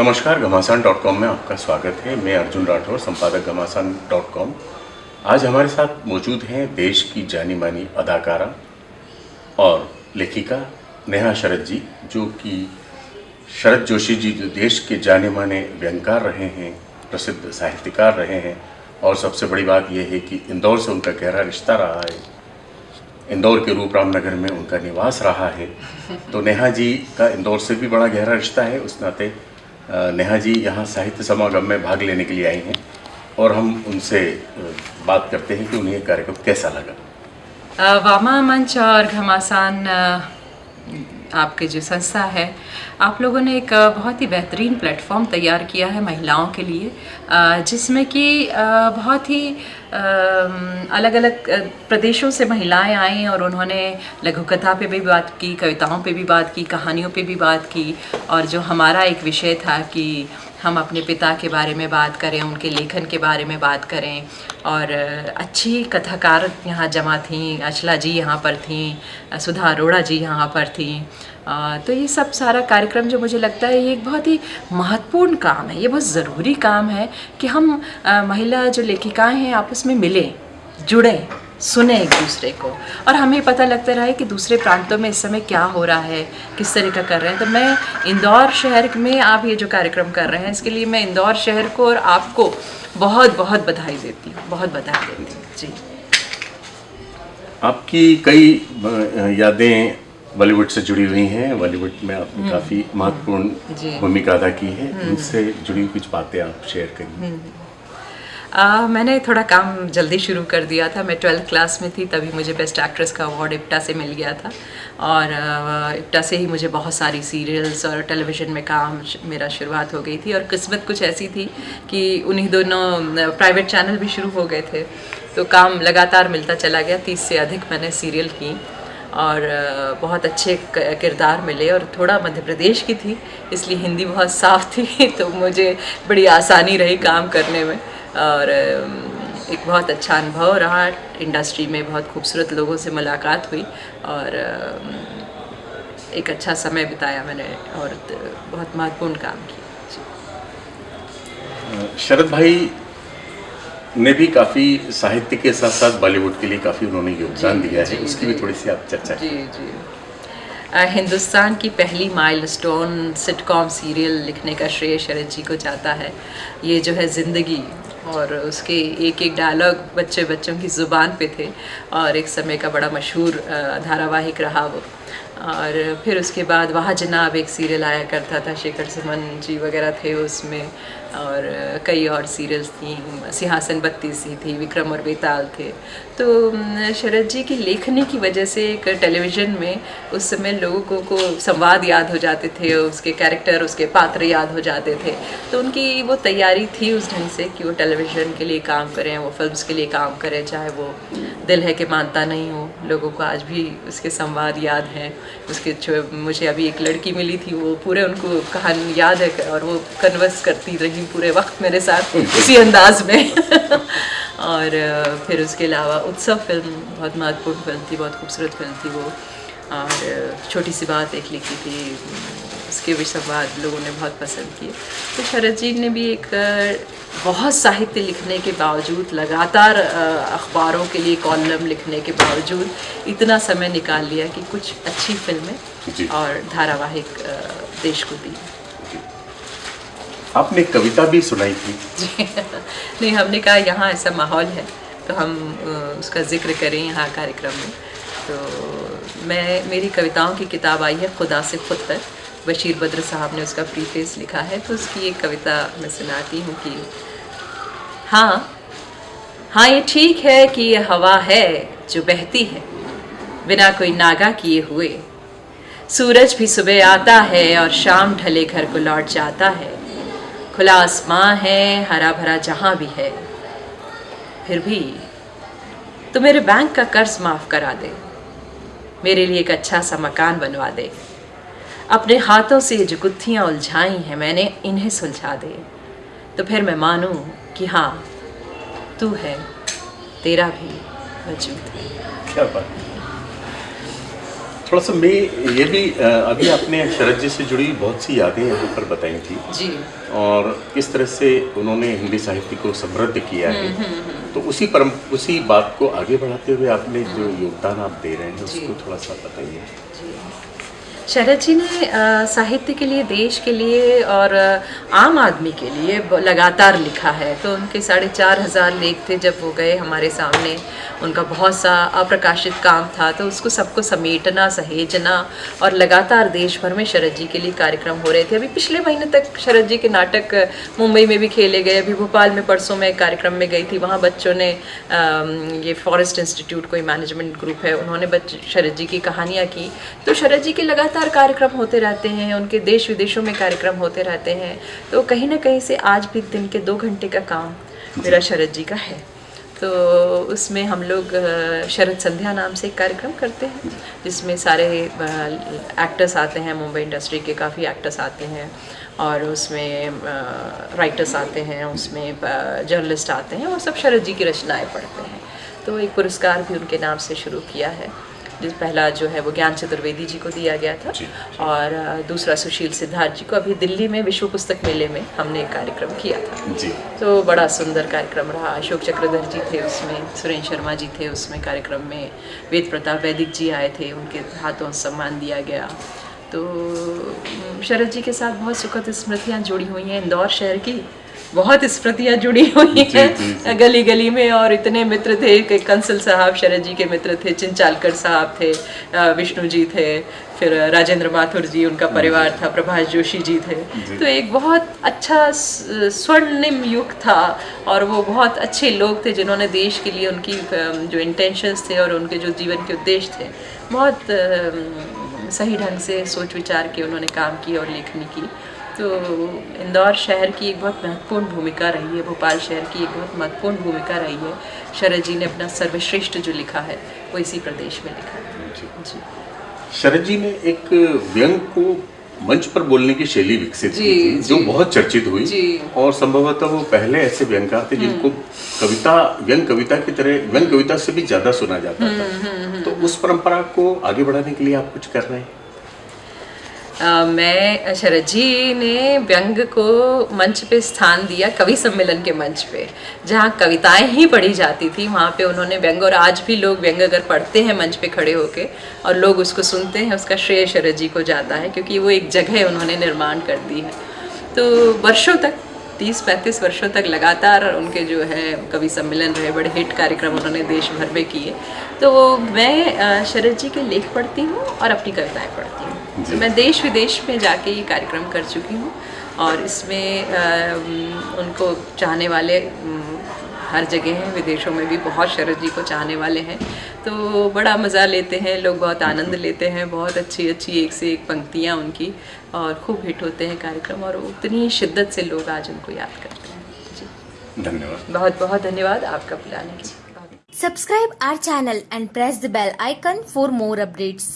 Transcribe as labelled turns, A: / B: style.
A: नमस्कार, घमासान dot com में आपका स्वागत है। मैं अर्जुन राठौर, संपादक घमासान डॉट कॉम। आज हमारे साथ मौजूद हैं देश की जानी मानी अदाकारा और लेखिका नेहा शरद जी, जो कि शरद जोशी जी, जो देश के जाने माने व्यंगकार रहे हैं, प्रसिद्ध साहित्यकार रहे हैं। और सबसे बड़ी बात यह है कि इंदौर से उनका गहरा रिश्ता रहा है। इंदौर के रूप रामनगर में उनका निवास रहा है। तो नेहा जी का इंदौर से भी बड़ा गहरा रिश्ता है। उस नाते नेहा जी यहाँ साहित्य समागम में भाग लेने के लिए आई हैं और हम उनसे बात करते हैं कि उन्हें यह कार्यक्रम कैसा लगा।
B: वामा मंच और घमासान आपके जो संस्था है, आप लोगों ने एक बहुत ही बेहतरीन प्लेटफॉर्म तैयार किया है महिलाओं के लिए जिसमें कि बहुत ही अलग अलग प्रदेशों से महिलाएँ आई और उन्होंने लघु कथा पे भी बात की, कविताओं पे भी बात की, कहानियों पे भी बात की और जो हमारा एक विषय था कि हम अपने पिता के बारे में बात करें, उनके लेखन के बारे में बात करें और अच्छी कथाकार यहाँ जमा थीं, अचला जी यहाँ पर थीं सुधा अरोड़ा जी यहाँ पर थीं। अ, तो ये सब सारा कार्यक्रम जो मुझे लगता है ये एक बहुत ही महत्वपूर्ण काम है ये बहुत ज़रूरी काम है कि हम अ, महिला जो लेखिकाएँ हैं आपस में मिलें जुड़ें सुने एक दूसरे को। और हमें पता लगता रहा है कि दूसरे प्रांतों में इस समय क्या हो रहा है किस तरह का कर रहे हैं। तो मैं इंदौर शहर में आप ये जो कार्यक्रम कर रहे हैं इसके लिए मैं इंदौर शहर को और आपको बहुत बहुत बधाई देती हूँ बहुत बधाई देती हूँ। जी।
A: आपकी कई यादें बॉलीवुड से जुड़ी हुई हैं। बॉलीवुड में आपने काफ़ी महत्वपूर्ण भूमिका अदा की है। उनसे जुड़ी हुई कुछ बातें आप शेयर करिए।
B: आ, मैंने थोड़ा काम जल्दी शुरू कर दिया था। मैं ट्वेल्थ क्लास में थी तभी मुझे बेस्ट एक्ट्रेस का अवार्ड इप्टा से मिल गया था। और आ, इप्टा से ही मुझे बहुत सारी सीरियल्स और टेलीविज़न में काम मेरा शुरुआत हो गई थी। और किस्मत कुछ ऐसी थी कि उन्हीं दोनों प्राइवेट चैनल भी शुरू हो गए थे। तो काम लगातार मिलता चला गया। तीस से अधिक मैंने सीरियल की। और बहुत अच्छे किरदार मिले और थोड़ा मध्य प्रदेश की थी, इसलिए हिंदी बहुत साफ़ थी तो मुझे बड़ी आसानी रही काम करने में। और एक बहुत अच्छा अनुभव रहा, इंडस्ट्री में बहुत खूबसूरत लोगों से मुलाकात हुई और एक अच्छा समय बिताया मैंने और बहुत महत्वपूर्ण काम किया।
A: शरद भाई ने भी काफ़ी साहित्य के साथ साथ बॉलीवुड के लिए काफ़ी उन्होंने योगदान दिया है उसकी भी थोड़ी सी आप चर्चा
B: जी जी। हिंदुस्तान की पहली माइलस्टोन सिटकॉम सीरियल लिखने का श्रेय शरद जी को जाता है। ये जो है ज़िंदगी और उसके एक एक डायलॉग बच्चे बच्चों की ज़ुबान पे थे और एक समय का बड़ा मशहूर धारावाहिक रहा वो। और फिर उसके बाद वहाँ जनाब एक सीरियल आया करता था शेखर सुमन जी वगैरह थे उसमें। और कई और सीरियल्स थी सिंहासन बत्ती सी थी विक्रम और बेताल थे। तो शरद जी की लेखनी की वजह से एक टेलीविज़न में उस समय लोगों को, संवाद याद हो जाते थे उसके कैरेक्टर उसके पात्र याद हो जाते थे। तो उनकी वो तैयारी थी उस ढंग से कि वो टेलीविज़न के लिए काम करें वो फिल्म्स के लिए काम करें चाहे वो दिल है कि मानता नहीं हो लोगों को आज भी उसके संवाद याद हैं। उसके मुझे अभी एक लड़की मिली थी वो पूरे उनको कहानी याद है और वो कन्वर्स करती रही पूरे वक्त मेरे साथ इसी अंदाज में। और फिर उसके अलावा उत्सव फ़िल्म बहुत महत्वपूर्ण फ़िल्म थी बहुत खूबसूरत फ़िल्म थी वो। और छोटी सी बात एक लिखी थी उसके भी संवाद लोगों ने बहुत पसंद किए तो शरद जी ने भी एक बहुत साहित्य लिखने के बावजूद लगातार अखबारों के लिए कॉलम लिखने के बावजूद इतना समय निकाल लिया कि कुछ अच्छी फ़िल्में और धारावाहिक देश को दी।
A: आपने कविता भी सुनाई थी।
B: नहीं, हमने कहा यहाँ ऐसा माहौल है तो हम उसका ज़िक्र करें यहाँ कार्यक्रम में। तो मैं, मेरी कविताओं की किताब आई है, खुदा से खुद तक बशीर बद्र साहब ने उसका प्रीफेस लिखा है तो उसकी एक कविता मैं सुनाती हूँ कि हाँ हाँ ये ठीक है कि ये हवा है जो बहती है, बिना कोई नागा किए हुए। सूरज भी सुबह आता है और शाम ढले घर को लौट जाता है। खुला आसमां है, हरा भरा जहाँ भी है। फिर भी तो मेरे बैंक का कर्ज माफ़ करा दे। मेरे लिए एक अच्छा सा मकान बनवा दे। अपने हाथों से जो गुत्थियाँ उलझाई हैं, मैंने इन्हें सुलझा दे। तो फिर मैं मानूं कि हाँ तू है, तेरा भी वजूद है।
A: क्या बात थोड़ा सा मैं ये भी अभी आपने शरद जी से जुड़ी बहुत सी यादें यहाँ पर बताई थी।
B: जी।
A: और किस तरह से उन्होंने हिंदी साहित्य को समृद्ध किया
B: हम्म,
A: है तो उसी परम उसी बात को आगे बढ़ाते हुए आपने जो योगदान आप दे रहे हैं उसको थोड़ा सा बताइए।
B: शरद जी ने साहित्य के लिए, देश के लिए और आम आदमी के लिए लगातार लिखा है। तो उनके साढ़े चार हज़ार लेख थे जब वो गए हमारे सामने। उनका बहुत सा अप्रकाशित काम था। तो उसको सबको समेटना, सहेजना और लगातार देश भर में शरद जी के लिए कार्यक्रम हो रहे थे। अभी पिछले महीने तक शरद जी के नाटक मुंबई में भी खेले गए। अभी भोपाल में परसों में कार्यक्रम में गई थी। वहाँ बच्चों ने ये फॉरेस्ट इंस्टीट्यूट कोई मैनेजमेंट ग्रुप है, उन्होंने शरद जी की कहानियाँ की। तो शरद जी के लगातार कार्यक्रम होते रहते हैं उनके देश विदेशों में कार्यक्रम होते रहते हैं तो कहीं ना कहीं से आज भी दिन के दो घंटे का काम मेरा शरद जी का है। तो उसमें हम लोग शरद संध्या नाम से एक कार्यक्रम करते हैं जिसमें सारे एक्टर्स आते हैं मुंबई इंडस्ट्री के काफ़ी एक्टर्स आते हैं और उसमें राइटर्स आते हैं उसमें जर्नलिस्ट आते हैं और सब शरद जी की रचनाएँ पढ़ते हैं। तो एक पुरस्कार भी उनके नाम से शुरू किया है। जिस पहला जो है वो ज्ञान चतुर्वेदी जी को दिया गया था
A: जी,
B: जी। और दूसरा सुशील सिद्धार्थ जी को अभी दिल्ली में विश्व पुस्तक मेले में हमने एक कार्यक्रम किया था।
A: जी।
B: तो बड़ा सुंदर कार्यक्रम रहा। अशोक चक्रधर जी थे उसमें सुरेंद्र शर्मा जी थे उसमें कार्यक्रम में वेद प्रताप वैदिक जी आए थे उनके हाथों सम्मान दिया गया। तो शरद जी के साथ बहुत सुखद स्मृतियाँ जुड़ी हुई हैं इंदौर शहर की। बहुत स्मृतियाँ जुड़ी हुई हैं। गली गली में और इतने मित्र थे कि कंसल साहब शरद जी के मित्र थे चिंचालकर साहब थे विष्णु जी थे फिर राजेंद्र माथुर जी उनका परिवार था प्रभाष जोशी जी थे
A: जी।
B: तो एक बहुत अच्छा स्वर्णिम युग था और वो बहुत अच्छे लोग थे जिन्होंने देश के लिए उनकी जो इंटेंशंस थे और उनके जो जीवन के उद्देश्य थे बहुत सही ढंग से सोच विचार के उन्होंने काम की और लेखनी की तो इंदौर शहर की एक बहुत महत्वपूर्ण भूमिका रही है भोपाल शहर की एक बहुत महत्वपूर्ण भूमिका रही है। शरद जी ने अपना सर्वश्रेष्ठ जो लिखा है वो इसी प्रदेश में लिखा है।
A: जी। शरद जी ने एक व्यंग को मंच पर बोलने की शैली विकसित की थी जो। बहुत चर्चित हुई। और संभवतः वो पहले ऐसे व्यंगकार थे जिनको कविता व्यंग कविता की तरह व्यंग कविता से भी ज़्यादा सुना जाता था। तो उस परंपरा को आगे बढ़ाने के लिए आप कुछ कर रहे हैं?
B: मैं शरद जी ने व्यंग को मंच पे स्थान दिया कवि सम्मेलन के मंच पे, जहाँ कविताएँ ही पढ़ी जाती थी। वहाँ पे उन्होंने व्यंग, और आज भी लोग व्यंग अगर पढ़ते हैं मंच पे खड़े होके, और लोग उसको सुनते हैं, उसका श्रेय शरद जी को जाता है, क्योंकि वो एक जगह उन्होंने निर्माण कर दी है। तो वर्षों तक तीस पैंतीस वर्षों तक लगातार उनके जो है कवि सम्मेलन रहे बड़े हिट कार्यक्रम उन्होंने देश भर में किए तो मैं शरद जी के लेख पढ़ती हूँ और अपनी कविताएँ पढ़ती हूँ। तो मैं देश विदेश में जाके ये कार्यक्रम कर चुकी हूँ और इसमें उनको चाहने वाले हर जगह हैं विदेशों में भी बहुत शरद जी को चाहने वाले हैं। तो बड़ा मज़ा लेते हैं लोग बहुत आनंद लेते हैं बहुत अच्छी अच्छी एक से एक पंक्तियाँ उनकी और खूब हिट होते हैं कार्यक्रम और उतनी शिद्दत से लोग आज उनको याद करते हैं। जी।
A: धन्यवाद।
B: बहुत बहुत धन्यवाद आपका बुलाने के लिए।
C: Subscribe our channel and press the bell icon for more updates.